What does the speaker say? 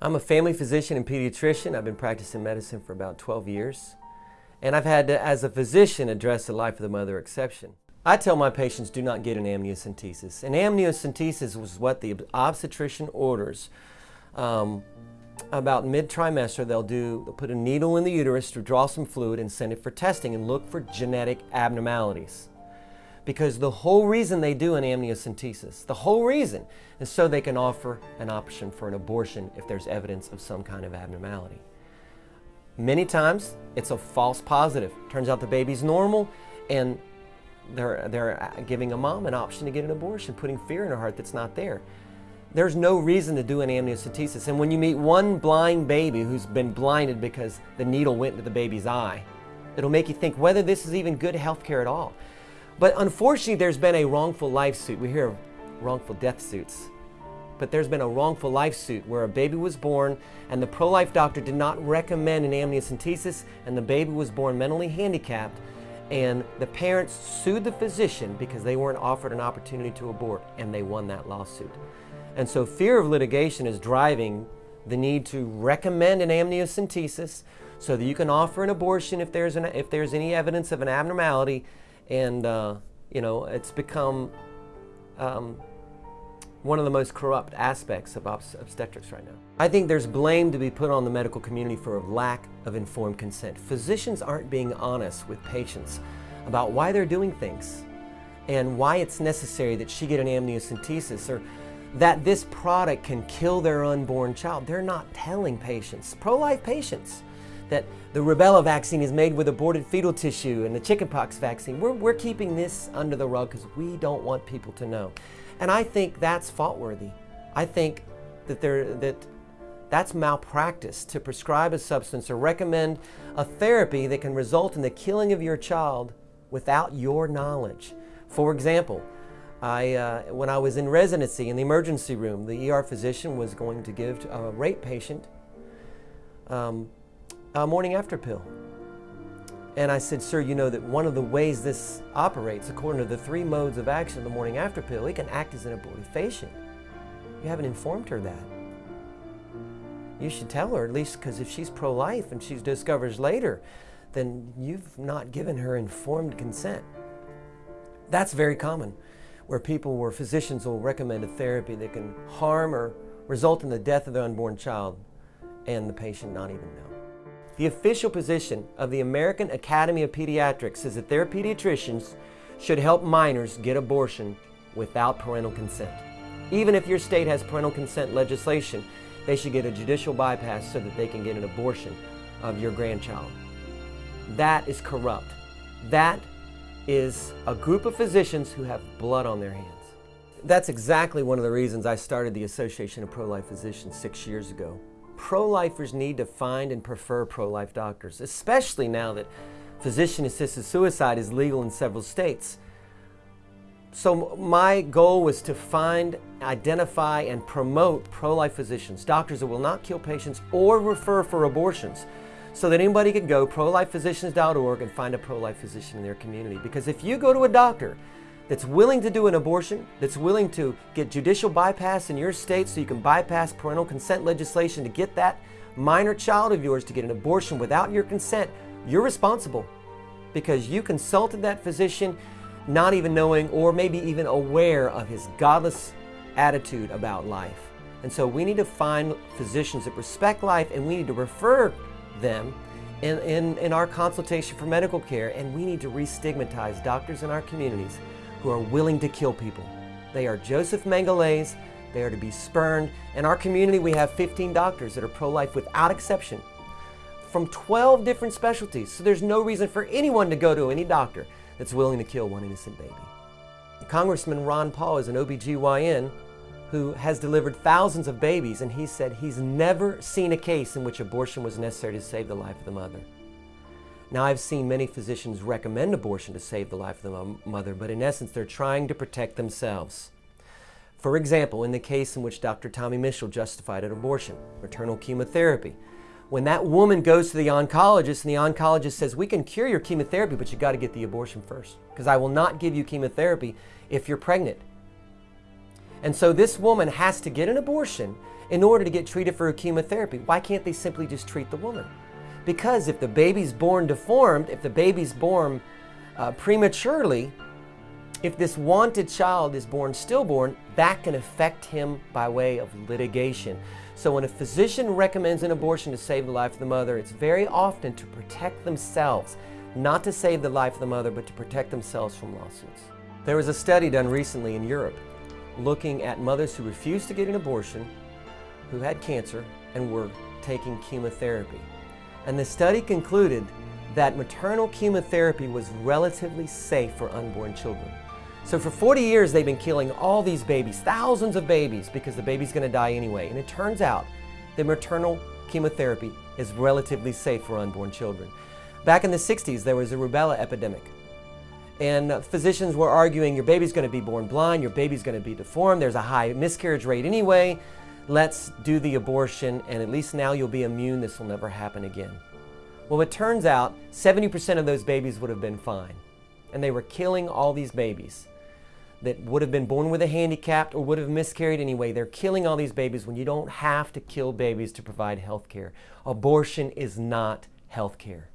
I'm a family physician and pediatrician. I've been practicing medicine for about 12 years. And I've had to, as a physician, address the life of the mother exception. I tell my patients do not get an amniocentesis. An amniocentesis was what the obstetrician orders. Um, about mid-trimester, they'll do, they'll put a needle in the uterus to draw some fluid and send it for testing and look for genetic abnormalities because the whole reason they do an amniocentesis, the whole reason, is so they can offer an option for an abortion if there's evidence of some kind of abnormality. Many times, it's a false positive. Turns out the baby's normal, and they're, they're giving a mom an option to get an abortion, putting fear in her heart that's not there. There's no reason to do an amniocentesis. And when you meet one blind baby who's been blinded because the needle went into the baby's eye, it'll make you think whether this is even good health care at all. But unfortunately, there's been a wrongful life suit. We hear of wrongful death suits. But there's been a wrongful life suit where a baby was born and the pro-life doctor did not recommend an amniocentesis and the baby was born mentally handicapped and the parents sued the physician because they weren't offered an opportunity to abort and they won that lawsuit. And so fear of litigation is driving the need to recommend an amniocentesis so that you can offer an abortion if there's, an, if there's any evidence of an abnormality and uh, you know it's become um, one of the most corrupt aspects of obstetrics right now. I think there's blame to be put on the medical community for a lack of informed consent. Physicians aren't being honest with patients about why they're doing things and why it's necessary that she get an amniocentesis or that this product can kill their unborn child. They're not telling patients, pro-life patients, that the rubella vaccine is made with aborted fetal tissue and the chickenpox vaccine. We're, we're keeping this under the rug because we don't want people to know. And I think that's fault-worthy. I think that, there, that that's malpractice to prescribe a substance or recommend a therapy that can result in the killing of your child without your knowledge. For example, I, uh, when I was in residency in the emergency room, the ER physician was going to give a rape patient um, a morning after pill. And I said, sir, you know that one of the ways this operates, according to the three modes of action of the morning after pill, it can act as an abortifacient. You haven't informed her that. You should tell her, at least because if she's pro-life and she discovers later, then you've not given her informed consent. That's very common, where people, where physicians will recommend a therapy that can harm or result in the death of the unborn child and the patient not even know. The official position of the American Academy of Pediatrics is that their pediatricians should help minors get abortion without parental consent. Even if your state has parental consent legislation, they should get a judicial bypass so that they can get an abortion of your grandchild. That is corrupt. That is a group of physicians who have blood on their hands. That's exactly one of the reasons I started the Association of Pro-Life Physicians six years ago pro-lifers need to find and prefer pro-life doctors, especially now that physician-assisted suicide is legal in several states. So my goal was to find, identify, and promote pro-life physicians, doctors that will not kill patients or refer for abortions, so that anybody could go prolifephysicians.org and find a pro-life physician in their community. Because if you go to a doctor that's willing to do an abortion, that's willing to get judicial bypass in your state so you can bypass parental consent legislation to get that minor child of yours to get an abortion without your consent, you're responsible because you consulted that physician not even knowing or maybe even aware of his godless attitude about life. And so we need to find physicians that respect life and we need to refer them in, in, in our consultation for medical care and we need to re-stigmatize doctors in our communities who are willing to kill people. They are Joseph Mengeles. They are to be spurned. In our community, we have 15 doctors that are pro-life without exception from 12 different specialties. So there's no reason for anyone to go to any doctor that's willing to kill one innocent baby. Congressman Ron Paul is an OBGYN who has delivered thousands of babies and he said he's never seen a case in which abortion was necessary to save the life of the mother. Now, I've seen many physicians recommend abortion to save the life of the mother, but in essence, they're trying to protect themselves. For example, in the case in which Dr. Tommy Mitchell justified an abortion, maternal chemotherapy, when that woman goes to the oncologist and the oncologist says, we can cure your chemotherapy, but you got to get the abortion first, because I will not give you chemotherapy if you're pregnant. And so this woman has to get an abortion in order to get treated for her chemotherapy. Why can't they simply just treat the woman? Because if the baby's born deformed, if the baby's born uh, prematurely, if this wanted child is born stillborn, that can affect him by way of litigation. So when a physician recommends an abortion to save the life of the mother, it's very often to protect themselves, not to save the life of the mother, but to protect themselves from lawsuits. There was a study done recently in Europe looking at mothers who refused to get an abortion, who had cancer, and were taking chemotherapy. And the study concluded that maternal chemotherapy was relatively safe for unborn children. So for 40 years, they've been killing all these babies, thousands of babies, because the baby's going to die anyway. And it turns out that maternal chemotherapy is relatively safe for unborn children. Back in the 60s, there was a rubella epidemic. And uh, physicians were arguing your baby's going to be born blind, your baby's going to be deformed, there's a high miscarriage rate anyway. Let's do the abortion, and at least now you'll be immune. This will never happen again. Well, it turns out 70% of those babies would have been fine. And they were killing all these babies that would have been born with a handicap or would have miscarried anyway. They're killing all these babies when you don't have to kill babies to provide health care. Abortion is not health care.